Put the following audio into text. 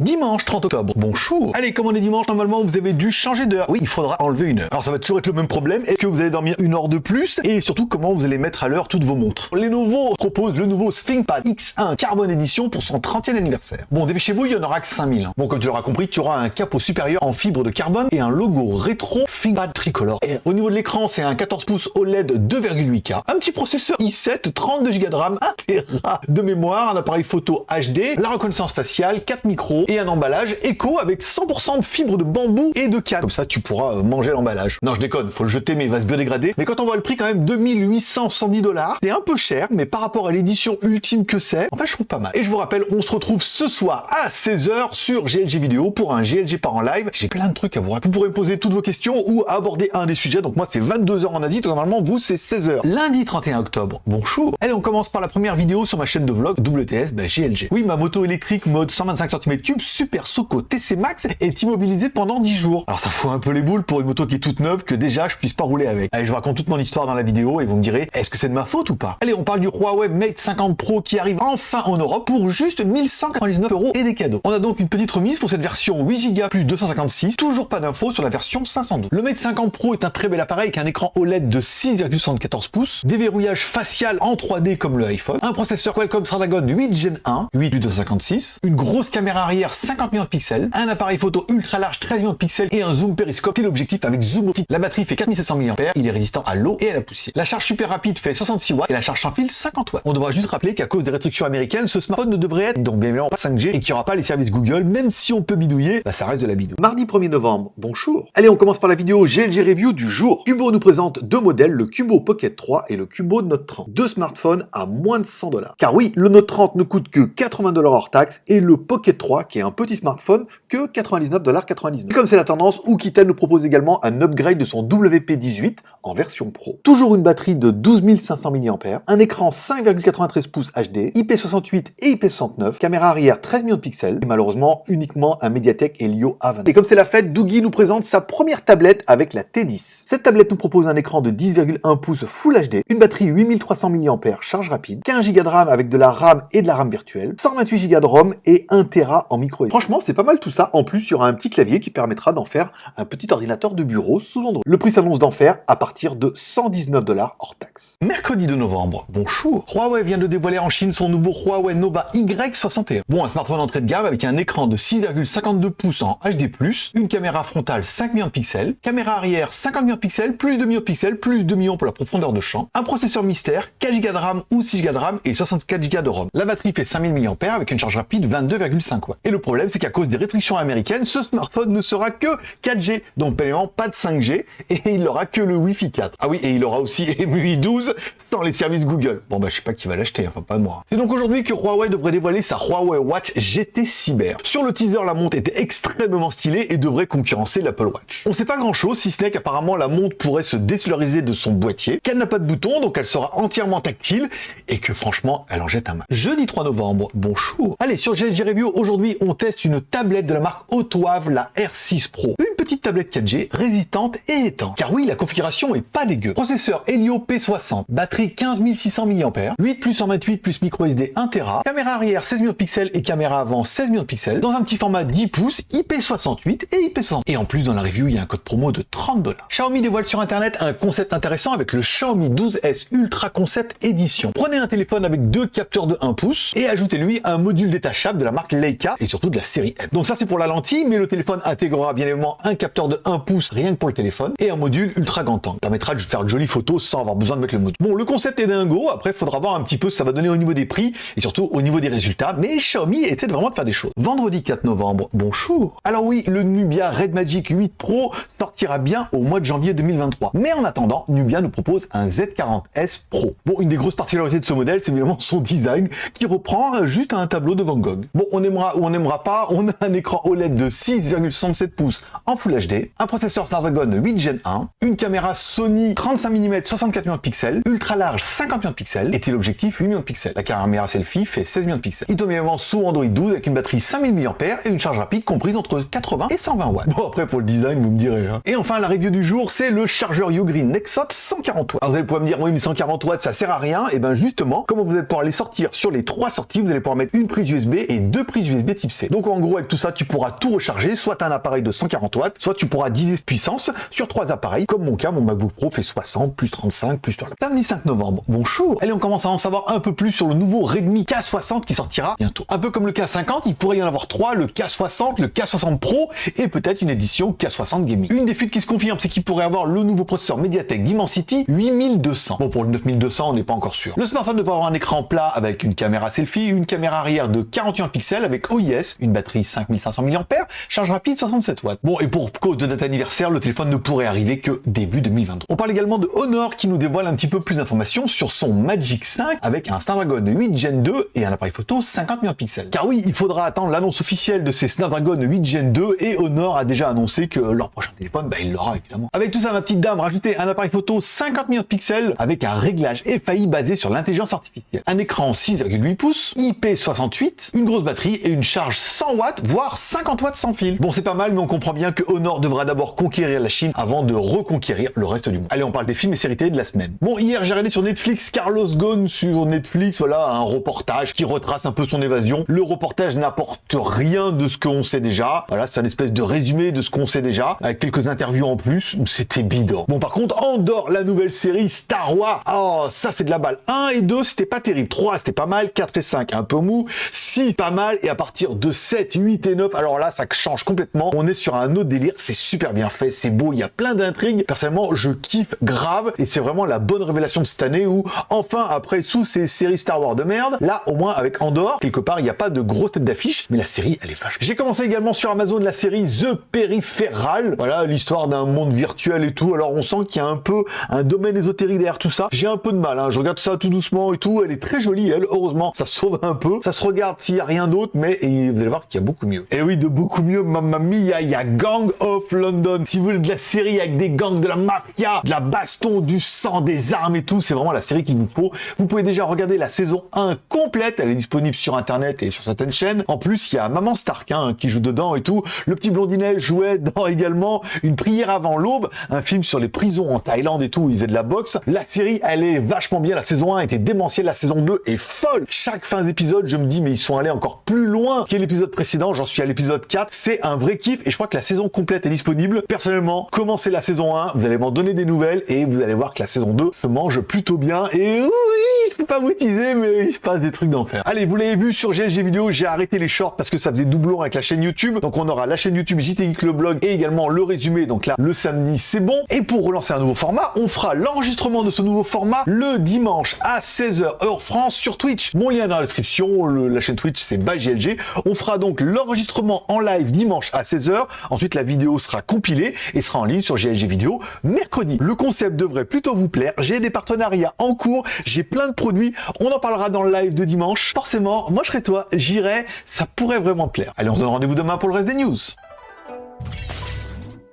Dimanche 30 octobre, bonjour Allez, comme on est dimanche, normalement vous avez dû changer d'heure. Oui, il faudra enlever une heure. Alors ça va toujours être le même problème, est-ce que vous allez dormir une heure de plus? Et surtout, comment vous allez mettre à l'heure toutes vos montres? Lenovo propose le nouveau ThinkPad X1 Carbon Edition pour son 30e anniversaire. Bon, dépêchez-vous, il y en aura que 5000. Bon, comme tu l'auras compris, tu auras un capot supérieur en fibre de carbone et un logo rétro ThinkPad tricolore. Et au niveau de l'écran, c'est un 14 pouces OLED 2,8K, un petit processeur i7, 32 Go de RAM, 1 Tera de mémoire, un appareil photo HD, la reconnaissance faciale, 4 micros et un emballage éco avec 100% de fibres de bambou et de canne. Comme ça, tu pourras euh, manger l'emballage. Non, je déconne, faut le jeter mais il va se biodégrader. Mais quand on voit le prix quand même 2870 dollars, c'est un peu cher, mais par rapport à l'édition ultime que c'est, en fait, je trouve pas mal. Et je vous rappelle, on se retrouve ce soir à 16h sur GLG Vidéo pour un GLG par en live. J'ai plein de trucs à vous raconter. Vous pourrez poser toutes vos questions ou aborder un des sujets. Donc moi, c'est 22h en Asie, normalement, vous, c'est 16h. Lundi 31 octobre, bonjour. Allez, on commence par la première vidéo sur ma chaîne de vlog WTS bah, GLG. Oui, ma moto électrique mode 125 cm3 Super Soco TC Max est immobilisée pendant 10 jours. Alors ça fout un peu les boules pour une moto qui est toute neuve que déjà je puisse pas rouler avec. Allez, je vous raconte toute mon histoire dans la vidéo et vous me direz, est-ce que c'est de ma faute ou pas? Allez, on parle du Huawei Mate 50 Pro qui arrive enfin en Europe pour juste 1199 euros et des cadeaux. On a donc une petite remise pour cette version 8 Go plus 256, toujours pas d'infos sur la version 512. Le Mate 50 Pro est un très bel appareil avec un écran OLED de 6,74 pouces, déverrouillage facial en 3D comme le iPhone, un processeur Qualcomm Snapdragon 8 Gen 1, 8 plus 256, une grosse caméra arrière 50 millions de pixels, un appareil photo ultra large 13 millions de pixels et un zoom périscope téléobjectif avec zoom optique. La batterie fait 4700 mAh, il est résistant à l'eau et à la poussière. La charge super rapide fait 66 watts et la charge sans fil 50 watts. On devra juste rappeler qu'à cause des restrictions américaines, ce smartphone ne devrait être donc bien évidemment pas 5G et qu'il n'y aura pas les services Google, même si on peut bidouiller, bah ça reste de la bidou. Mardi 1er novembre, bonjour. Allez, on commence par la vidéo GLG Review du jour. Cubo nous présente deux modèles, le Cubo Pocket 3 et le Cubo Note 30. Deux smartphones à moins de 100 dollars. Car oui, le Note 30 ne coûte que 80 dollars hors taxe et le Pocket 3, qui est un petit smartphone, que 99 dollars 99. Et comme c'est la tendance, Oukitel nous propose également un upgrade de son WP18 en version Pro. Toujours une batterie de 12 500 mAh, un écran 5,93 pouces HD, IP68 et IP69, caméra arrière 13 millions de pixels, et malheureusement uniquement un Mediatek Helio A20. Et comme c'est la fête, Doogie nous présente sa première tablette avec la T10. Cette tablette nous propose un écran de 10,1 pouces Full HD, une batterie 8300 mAh charge rapide, 15 Go de RAM avec de la RAM et de la RAM virtuelle, 128 Go de ROM et 1 Tera en micro SD. Franchement, c'est pas mal tout ça. En plus, il y aura un petit clavier qui permettra d'en faire un petit ordinateur de bureau sous Android. Le prix s'annonce d'en faire à partir de 119 dollars hors taxe. Mercredi 2 novembre, bonjour. Huawei vient de dévoiler en Chine son nouveau Huawei Nova Y61. Bon, un smartphone entrée de gamme avec un écran de 6,52 pouces en HD+, une caméra frontale 5 millions de pixels, caméra arrière 50 millions de pixels, plus de millions de pixels, plus 2 millions pour la profondeur de champ, un processeur mystère, 4 Go de RAM ou 6 Go de RAM et 64 Go de ROM. La batterie fait 5000 mAh avec une charge rapide 22,5 watts. Et le problème, c'est qu'à cause des restrictions américaines, ce smartphone ne sera que 4G, donc pas de 5G, et il n'aura que le Wi-Fi 4. Ah oui, et il aura aussi MUI 12 sans les services Google. Bon bah je sais pas qui va l'acheter, enfin pas moi. C'est donc aujourd'hui que Huawei devrait dévoiler sa Huawei Watch GT Cyber. Sur le teaser, la montre était extrêmement stylée et devrait concurrencer l'Apple Watch. On sait pas grand chose, si ce n'est qu'apparemment la montre pourrait se désolariser de son boîtier, qu'elle n'a pas de bouton, donc elle sera entièrement tactile, et que franchement, elle en jette un mal. Jeudi 3 novembre, bonjour. Allez, sur GLG Review, aujourd'hui, on teste une tablette de la marque Autoave, la R6 Pro. Petite tablette 4G, résistante et étanche. Car oui, la configuration est pas dégueu. Processeur Helio P60, batterie 15 600 mAh, 8 plus 128 plus micro SD 1 Tera, caméra arrière 16 millions de pixels et caméra avant 16 millions de pixels, dans un petit format 10 pouces, IP68 et IP60. Et en plus, dans la review, il y a un code promo de 30 dollars. Xiaomi dévoile sur internet un concept intéressant avec le Xiaomi 12S Ultra Concept Edition. Prenez un téléphone avec deux capteurs de 1 pouce et ajoutez-lui un module détachable de la marque Leica et surtout de la série M. Donc ça c'est pour la lentille, mais le téléphone intégrera bien évidemment un capteur de 1 pouce rien que pour le téléphone et un module ultra grand angle. Permettra de faire de jolies photos sans avoir besoin de mettre le module. Bon, le concept est dingo, après il faudra voir un petit peu ce que ça va donner au niveau des prix et surtout au niveau des résultats, mais Xiaomi essaie vraiment de faire des choses. Vendredi 4 novembre, bonjour. Alors oui, le Nubia Red Magic 8 Pro sortira bien au mois de janvier 2023. Mais en attendant, Nubia nous propose un Z40S Pro. Bon, une des grosses particularités de ce modèle, c'est évidemment son design qui reprend juste un tableau de Van Gogh. Bon, on aimera ou on n'aimera pas, on a un écran OLED de 6,67 pouces en Full HD, un processeur Snapdragon 8 Gen 1, une caméra Sony 35 mm 64 millions de pixels, ultra large 50 millions de pixels et téléobjectif 8 millions de pixels. La caméra selfie fait 16 millions de pixels. Il tourne également sous Android 12 avec une batterie 5000 mAh et une charge rapide comprise entre 80 et 120 watts. Bon après pour le design vous me direz. Hein. Et enfin la review du jour c'est le chargeur Ugreen Nexot 140 watts. Alors vous allez pouvoir me dire oui mais 140 watts ça sert à rien. Et ben justement comme vous allez pouvoir les sortir sur les trois sorties vous allez pouvoir mettre une prise USB et deux prises USB type C. Donc en gros avec tout ça tu pourras tout recharger soit un appareil de 140 watts soit tu pourras diviser puissance sur trois appareils comme mon cas mon MacBook Pro fait 60 plus 35 plus 3. Samedi 5 novembre. Bonjour. Allez on commence à en savoir un peu plus sur le nouveau Redmi K60 qui sortira bientôt. Un peu comme le K50 il pourrait y en avoir trois le K60 le K60 Pro et peut-être une édition K60 Gaming. Une des fuites qui se confirme c'est qu'il pourrait avoir le nouveau processeur Mediatek Dimensity 8200. Bon pour le 9200 on n'est pas encore sûr. Le smartphone devrait avoir un écran plat avec une caméra selfie, une caméra arrière de 41 pixels avec OIS, une batterie 5500 mAh, charge rapide 67 watts. Bon, et pour cause de date anniversaire, le téléphone ne pourrait arriver que début 2023. On parle également de Honor qui nous dévoile un petit peu plus d'informations sur son Magic 5 avec un Snapdragon 8 Gen 2 et un appareil photo 50 mégapixels. Car oui, il faudra attendre l'annonce officielle de ces Snapdragon 8 Gen 2 et Honor a déjà annoncé que leur prochain téléphone, bah, il l'aura évidemment. Avec tout ça, ma petite dame, rajoutez un appareil photo 50 mégapixels avec un réglage FAI basé sur l'intelligence artificielle. Un écran 6,8 pouces, IP68, une grosse batterie et une charge 100 watts, voire 50 watts sans fil. Bon, c'est pas mal, mais on comprend bien que Honor devra d'abord conquérir la Chine avant de reconquérir le reste du monde. Allez, on parle des films et séries télé de la semaine. Bon, hier, j'ai regardé sur Netflix Carlos Ghosn sur Netflix, voilà, un reportage qui retrace un peu son évasion. Le reportage n'apporte rien de ce qu'on sait déjà. Voilà, c'est un espèce de résumé de ce qu'on sait déjà, avec quelques interviews en plus. C'était bidon. Bon, par contre, Andorre, la nouvelle série Star Wars, oh, ça c'est de la balle. 1 et 2, c'était pas terrible. 3, c'était pas mal. 4 et 5, un peu mou. 6, pas mal. Et à partir de 7, 8 et 9, alors là, ça change complètement. On est sur un autre C'est super bien fait. C'est beau. Il y a plein d'intrigues. Personnellement, je kiffe grave. Et c'est vraiment la bonne révélation de cette année où, enfin, après, sous ces séries Star Wars de merde, là, au moins, avec Andorre, quelque part, il n'y a pas de grosse tête d'affiche. Mais la série, elle est fâche. J'ai commencé également sur Amazon la série The Peripheral. Voilà, l'histoire d'un monde virtuel et tout. Alors, on sent qu'il y a un peu un domaine ésotérique derrière tout ça. J'ai un peu de mal. Hein. Je regarde ça tout doucement et tout. Elle est très jolie, elle. Heureusement, ça sauve un peu. Ça se regarde s'il n'y a rien d'autre, mais vous allez voir qu'il y a beaucoup mieux. Et oui, de beaucoup mieux, mamma mia, Gang of London. Si vous voulez de la série avec des gangs, de la mafia, de la baston, du sang, des armes et tout, c'est vraiment la série qu'il vous faut. Vous pouvez déjà regarder la saison 1 complète. Elle est disponible sur Internet et sur certaines chaînes. En plus, il y a Maman Stark hein, qui joue dedans et tout. Le petit blondinet jouait dans également Une prière avant l'aube, un film sur les prisons en Thaïlande et tout. Ils faisaient de la boxe. La série, elle est vachement bien. La saison 1 était démentielle. La saison 2 est folle. Chaque fin d'épisode, je me dis, mais ils sont allés encore plus loin que l'épisode précédent. J'en suis à l'épisode 4. C'est un vrai kiff et je crois que la saison est disponible. Personnellement, commencez la saison 1. Vous allez m'en donner des nouvelles et vous allez voir que la saison 2 se mange plutôt bien. Et oui, je peux pas vous teaser, mais il se passe des trucs d'enfer. Allez, vous l'avez vu sur GLG Vidéo, j'ai arrêté les shorts parce que ça faisait doublon avec la chaîne YouTube. Donc on aura la chaîne YouTube JT le blog et également le résumé. Donc là, le samedi, c'est bon. Et pour relancer un nouveau format, on fera l'enregistrement de ce nouveau format le dimanche à 16h heure France sur Twitch. Mon lien dans la description, la chaîne Twitch c'est GLG. On fera donc l'enregistrement en live dimanche à 16h. Ensuite, la vidéo sera compilée et sera en ligne sur GLG Vidéo mercredi. Le concept devrait plutôt vous plaire. J'ai des partenariats en cours, j'ai plein de produits. On en parlera dans le live de dimanche. Forcément, moi je serai toi, j'irai, ça pourrait vraiment plaire. Allez, on se donne rendez-vous demain pour le reste des news.